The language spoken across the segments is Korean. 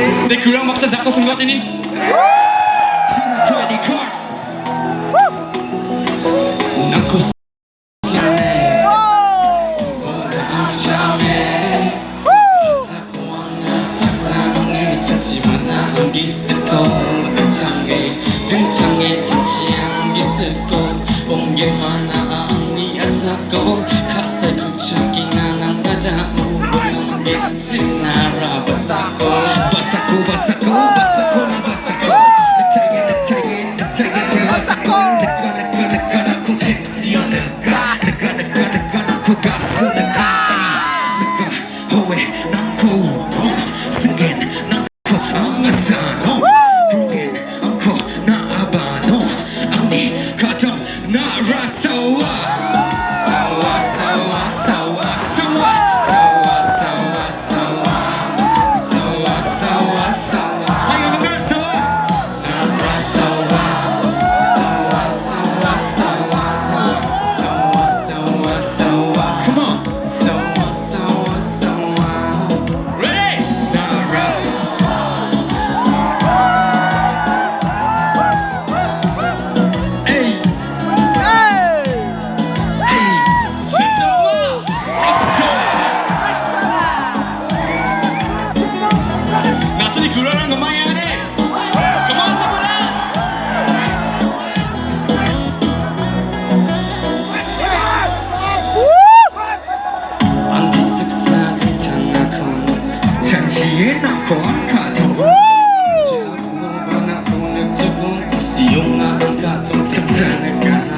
근데 그랑 박사 잡고 쓴것 같더니 기스코 등창에 가사 구척이나 남다다오 물론 게지 나 사람들이 교란하는 것만 해야 돼 그만 나보라 장시에 나콘 카톡 자꾸만 나콘을 적은 수용한 카톡 세상을 가나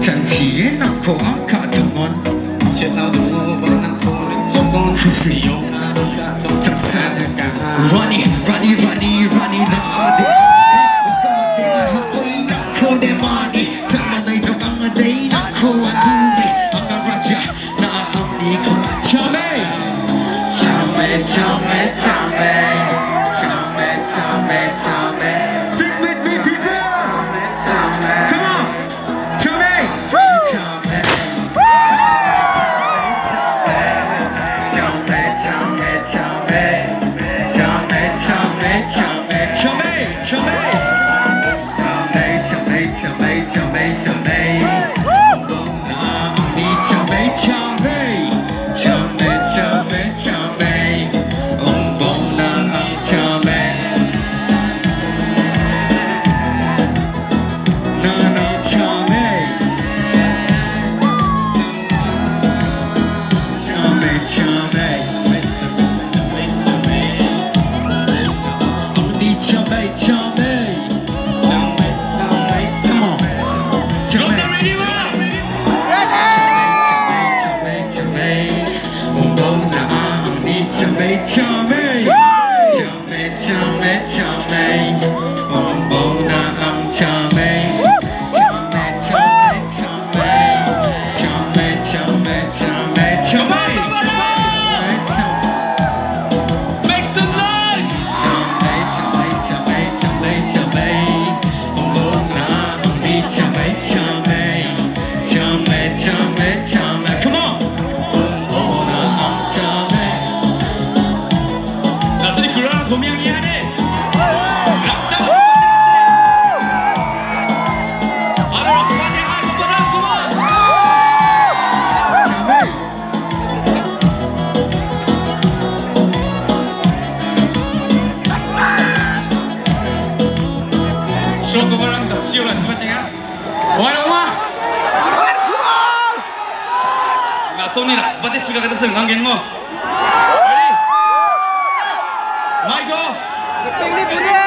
장시에 나콘 카톡 제나도 Running, running, running, running now Không để money Ta này trong ăn ở đây Đã khô ăn thú vị Ăn ở Raja Na ăn đi khô Chào mẹ, Chào mẹ, chào mẹ, chào mê Hey, 証拠もらっ塩の全てが終わるままなそんな私が出せる何件もマイコ